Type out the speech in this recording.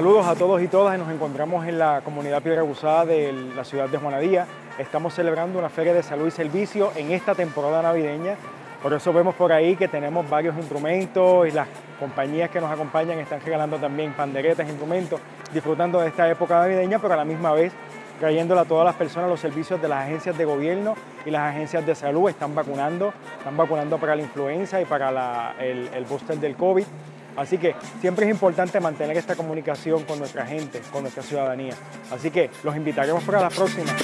Saludos a todos y todas. Nos encontramos en la comunidad Piedra Gusada de la ciudad de Juanadía. Estamos celebrando una feria de salud y servicio en esta temporada navideña. Por eso vemos por ahí que tenemos varios instrumentos y las compañías que nos acompañan están regalando también panderetas, instrumentos, disfrutando de esta época navideña, pero a la misma vez trayéndole a todas las personas los servicios de las agencias de gobierno y las agencias de salud. Están vacunando, están vacunando para la influenza y para el, el booster del COVID. Así que siempre es importante mantener esta comunicación con nuestra gente, con nuestra ciudadanía. Así que los invitaremos para la próxima.